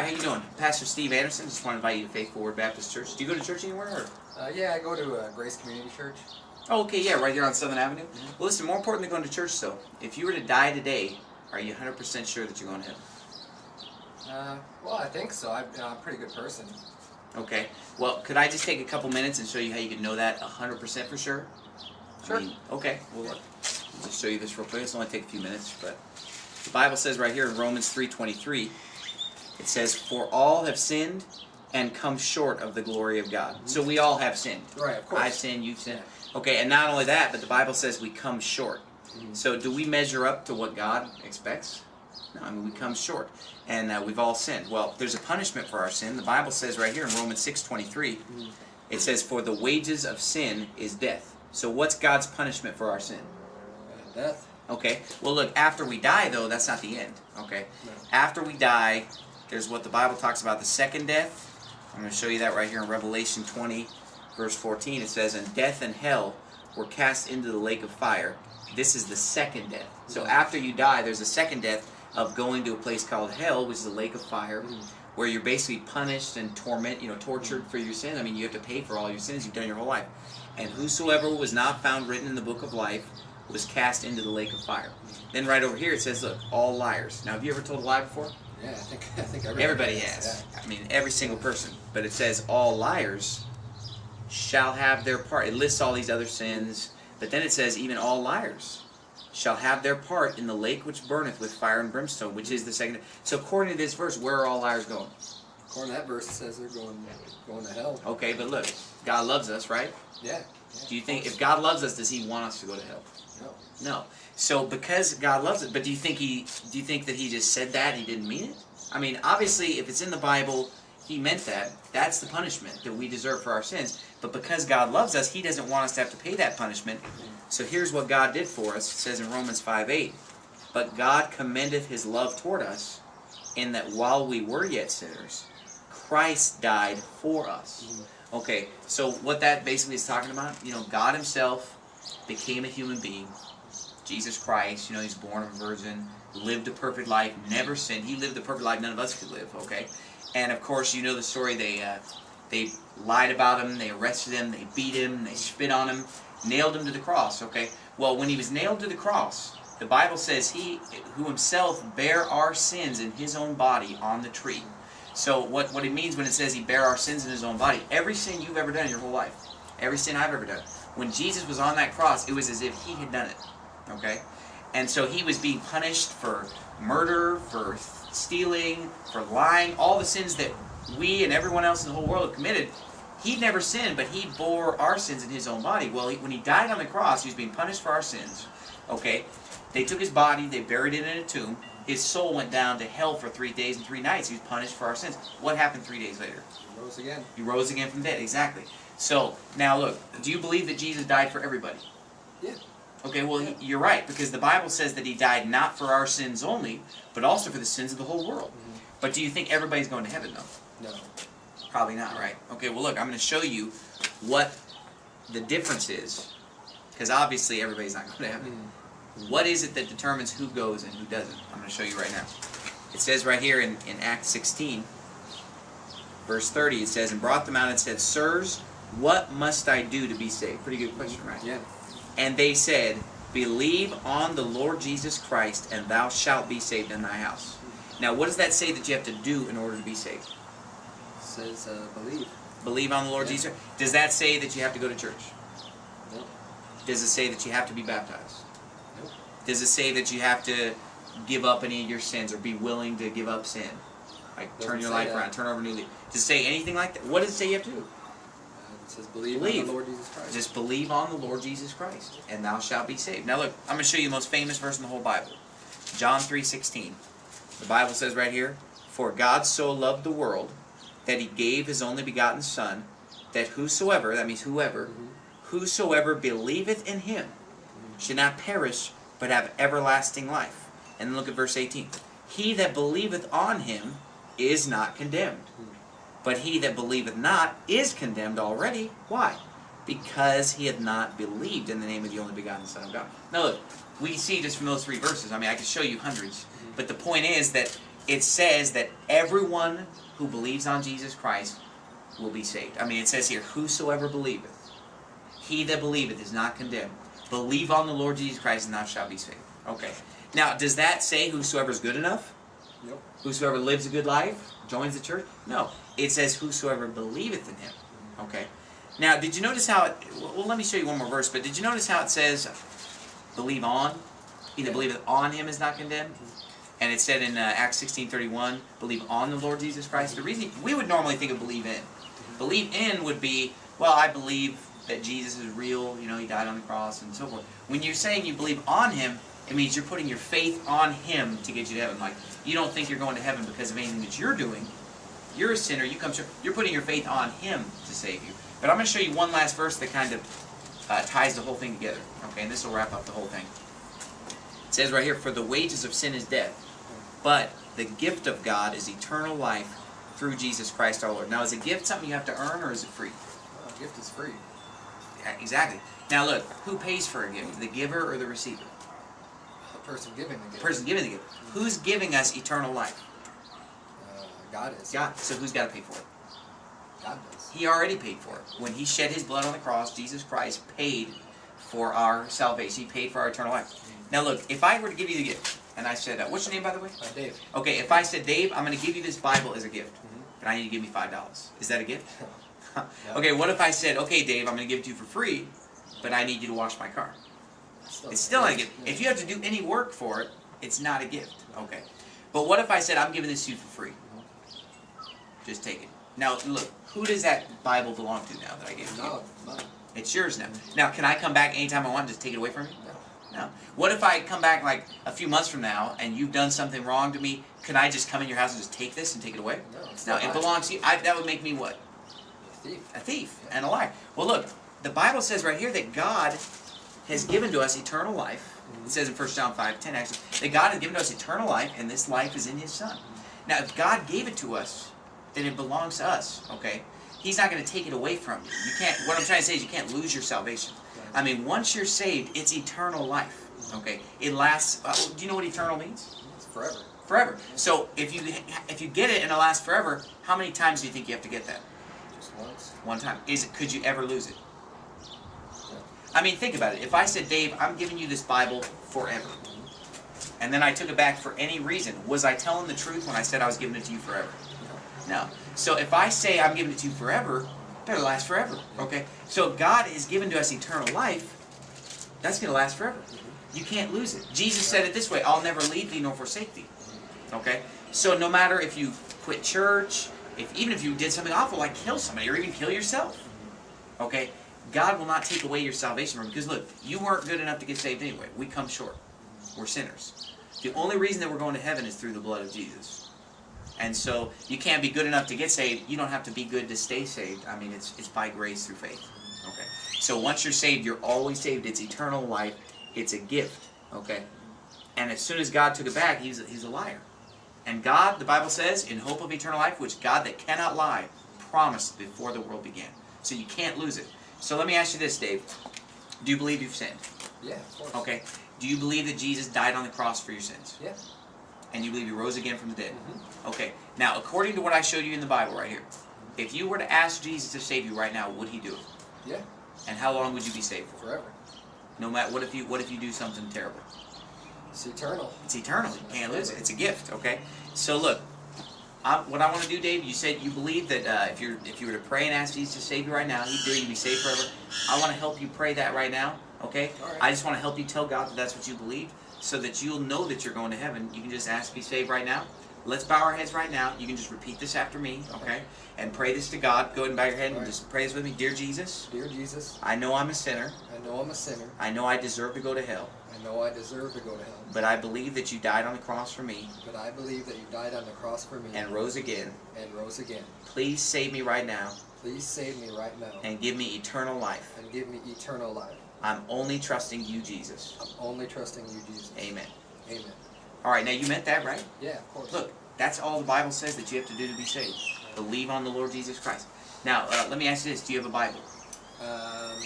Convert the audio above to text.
Hi, how you doing? Pastor Steve Anderson. Just want to invite you to Faithful Word Baptist Church. Do you go to church anywhere? Or? Uh, yeah, I go to uh, Grace Community Church. Oh, okay, yeah, right here on Southern Avenue. Well, listen, more important than going to church, though, if you were to die today, are you 100% sure that you're going to heaven? Uh, well, I think so. I'm, I'm a pretty good person. Okay. Well, could I just take a couple minutes and show you how you can know that 100% for sure? Sure. I mean, okay. Well, look, I'll just show you this real quick. It's only take a few minutes, but the Bible says right here in Romans 3:23, it says, "For all have sinned and come short of the glory of God." So we all have sinned. Right, of course. I've sinned, you've sinned. Okay, and not only that, but the Bible says we come short. Mhm. So do we measure up to what God expects? No, I mean we come short, and uh, we've all sinned. Well, there's a punishment for our sin. The Bible says right here in Romans 6:23, Mhm. it says, "For the wages of sin is death." So what's God's punishment for our sin? Uh, death. Okay. Well, look, after we die, though, that's not the end. Okay. No. After we die, there's what the Bible talks about the second death. I'm going to show you that right here in Revelation 20, verse 14. It says, And death and hell were cast into the lake of fire. This is the second death. So after you die, there's a second death of going to a place called hell, which is a lake of fire, Mhm. where you're basically punished and torment, you know, tortured for your sin. I mean, you have to pay for all your sins you've done your whole life. And whosoever was not found written in the book of life was cast into the lake of fire. Then right over here it says, look, all liars. Now, have you ever told a lie before? Yeah, I think I think everybody, Everybody has. I mean, every single person. But it says all liars shall have their part. It lists all these other sins, but then it says even all liars shall have their part in the lake which burneth with fire and brimstone, which is the second. So according to this verse, where are all liars going? According to that verse, it says they're going going to hell. Okay, but look, God loves us, right? Yeah. Do you think if God loves us, does He want us to go to hell? No. No. So because God loves it, but do you think he do you think that he just said that he didn't mean it? I mean, obviously if it's in the Bible, he meant that. That's the punishment that we deserve for our sins. But because God loves us, he doesn't want us to have to pay that punishment. So here's what God did for us. It says in Romans 5 8, But God commendeth his love toward us, in that while we were yet sinners, Christ died for us. Mm-hmm. Okay, so what that basically is talking about, you know, God himself became a human being, Jesus Christ, you know, he's born of a virgin, lived a perfect life, never sinned. He lived the perfect life none of us could live, okay? And of course, you know the story, they uh, they lied about him, they arrested him, they beat him, they spit on him, nailed him to the cross, okay? Well, when he was nailed to the cross, the Bible says he who himself bare our sins in his own body on the tree. So what, what it means when it says he bare our sins in his own body, every sin you've ever done in your whole life, every sin I've ever done, when Jesus was on that cross, it was as if he had done it. Okay? And so he was being punished for murder, for stealing, for lying, all the sins that we and everyone else in the whole world have committed. He never sinned, but he bore our sins in his own body. Well, he, when he died on the cross, he was being punished for our sins. Okay? They took his body, they buried it in a tomb. His soul went down to hell for three days and three nights. He was punished for our sins. What happened three days later? He rose again. He rose again from the dead. Exactly. So, now look, do you believe that Jesus died for everybody? Yeah. Okay, well, he- you're right, because the Bible says that he died not for our sins only, but also for the sins of the whole world. Mhm. But do you think everybody's going to heaven, though? No. Probably not, right? Okay, well, look, I'm going to show you what the difference is, because obviously everybody's not going to heaven. Mm. What is it that determines who goes and who doesn't? I'm going to show you right now. It says right here in, in Acts 16, verse 30, it says, And brought them out and said, Sirs, what must I do to be saved? Pretty good question, right? Yeah. And they said, Believe on the Lord Jesus Christ, and thou shalt be saved in thy house. Now, what does that say that you have to do in order to be saved? It says uh, believe. Believe on the Lord Yeah. Jesus? Does that say that you have to go to church? No. Does it say that you have to be baptized? Does it say that you have to give up any of your sins or be willing to give up sin? Like turn your life that. around, turn over a new leaf. Does it say anything like that? What does it say you have to do? It says believe, Believe. on the Lord Jesus Christ. Just believe on the Lord Jesus Christ, and thou shalt be saved. Now look, I'm going to show you the most famous verse in the whole Bible. John 3.16. The Bible says right here, For God so loved the world, that he gave his only begotten Son, that whosoever, that means whoever, Mhm. whosoever believeth in him should not perish, but have everlasting life. And look at verse 18. He that believeth on him is not condemned. But he that believeth not is condemned already. Why? Because he hath not believed in the name of the only begotten Son of God. Now look, we see just from those three verses, I mean I could show you hundreds, mm-hmm. but the point is that it says that everyone who believes on Jesus Christ will be saved. I mean, it says here, whosoever believeth, he that believeth is not condemned. Believe on the Lord Jesus Christ, and thou shalt be saved. Okay. Now, does that say whosoever is good enough? Yep. Whosoever lives a good life joins the church? No. It says whosoever believeth in him. Okay. Now, did you notice how it? Well, let me show you one more verse. But did you notice how it says, "Believe on"? He that believeth on him is not condemned. Mm-hmm. And it said in uh, Acts sixteen thirty one, "Believe on the Lord Jesus Christ." The mm-hmm. reason we would normally think of believe in, mm-hmm. believe in would be, well, I believe that Jesus is real. You know, He died on the cross and so forth. When you're saying you believe on Him, it means you're putting your faith on Him to get you to heaven. Like you don't think you're going to heaven because of anything that you're doing. You're a sinner. You come. to- You're putting your faith on Him to save you. But I'm going to show you one last verse that kind of uh, ties the whole thing together. Okay, and this will wrap up the whole thing. It says right here, "For the wages of sin is death, but the gift of God is eternal life through Jesus Christ our Lord." Now, is a gift something you have to earn, or is it free? Uh, gift is free. Exactly. Now, look, who pays for a gift? The giver or the receiver? The person giving the gift. The person giving the gift. Who's giving us eternal life? Uh, God is. God. So who's got to pay for it? God does. He already paid for it. When he shed his blood on the cross, Jesus Christ paid for our salvation. He paid for our eternal life. Now look, if I were to give you the gift, and I said, uh, what's your name by the way? Uh, Dave. Okay, if I said, Dave, I'm going to give you this Bible as a gift, Mhm. but I need to give me five dollars. Is that a gift? Okay, what if I said, okay, Dave, I'm going to give it to you for free, but I need you to wash my car? It's still not a gift. If you have to do any work for it, it's not a gift. Okay. But what if I said, I'm giving this to you for free? Just take it. Now, look, who does that Bible belong to now that I gave it to you? No, It's yours now. Now, can I come back anytime I want and just take it away from you? no. No. What if I come back like a few months from now and you've done something wrong to me? Can I just come in your house and just take this and take it away? No, No, it belongs to you. I, that would make me what? A thief. A thief and a liar. Well, look, the Bible says right here that God has given to us eternal life. It says in 1 John 5 10 actually, that God has given to us eternal life, and this life is in His Son. Now, if God gave it to us, then it belongs to us, okay? He's not going to take it away from you. You can't, what I'm trying to say is you can't lose your salvation. I mean, once you're saved, it's eternal life, okay? It lasts, uh, do you know what eternal means? It's forever. Forever. So, if you if you get it and it lasts forever, how many times do you think you have to get that? Just once. One time. Is it? Could you ever lose it? I mean, think about it. If I said, Dave, I'm giving you this Bible forever, mm-hmm. and then I took it back for any reason, was I telling the truth when I said I was giving it to you forever? No. So if I say I'm giving it to you forever, it better last forever. Mm-hmm. Okay. So if God is given to us eternal life, that's going to last forever. Mm-hmm. You can't lose it. Jesus said it this way: "I'll never leave thee nor forsake thee." Okay. So no matter if you quit church, if even if you did something awful like kill somebody or even kill yourself, okay, God will not take away your salvation. Because look, you weren't good enough to get saved anyway. We come short. We're sinners. The only reason that we're going to heaven is through the blood of Jesus. And so you can't be good enough to get saved. You don't have to be good to stay saved. I mean, it's it's by grace through faith. Okay. So once you're saved, you're always saved. It's eternal life. It's a gift. Okay. And as soon as God took it back, he's he's a liar. And God, the Bible says, in hope of eternal life, which God that cannot lie promised before the world began. So you can't lose it. So let me ask you this, Dave. Do you believe you've sinned? Yeah, of course. Okay. Do you believe that Jesus died on the cross for your sins? Yeah. And you believe he rose again from the dead? Mhm. Okay. Now, according to what I showed you in the Bible right here, if you were to ask Jesus to save you right now, would he do it? Yeah. And how long would you be saved for? Forever. No matter what if you what if you do something terrible? It's eternal. It's eternal. You can't lose it. It's a gift. Okay. So look, I, what I want to do, Dave. You said you believe that uh, if you're, if you were to pray and ask Jesus to save you right now, He'd do it. You'd be saved forever. I want to help you pray that right now. Okay. Right. I just want to help you tell God that that's what you believe, so that you'll know that you're going to heaven. You can just ask to be saved right now. Let's bow our heads right now. You can just repeat this after me, okay? And pray this to God. Go ahead and bow your head and right. just pray this with me. Dear Jesus, Dear Jesus, I know I'm a sinner. I know I'm a sinner. I know I deserve to go to hell. I know I deserve to go to hell. But I believe that you died on the cross for me But I believe that you died on the cross for me and rose again. and rose again. Please save me right now Please save me right now and give me eternal life. and give me eternal life. I'm only trusting you, Jesus. I'm only trusting you, Jesus. Amen. Amen. All right, now you meant that, right? Yeah, of course. Look, that's all the Bible says that you have to do to be saved. Believe on the Lord Jesus Christ. Now, uh, let me ask you this: Do you have a Bible? Um,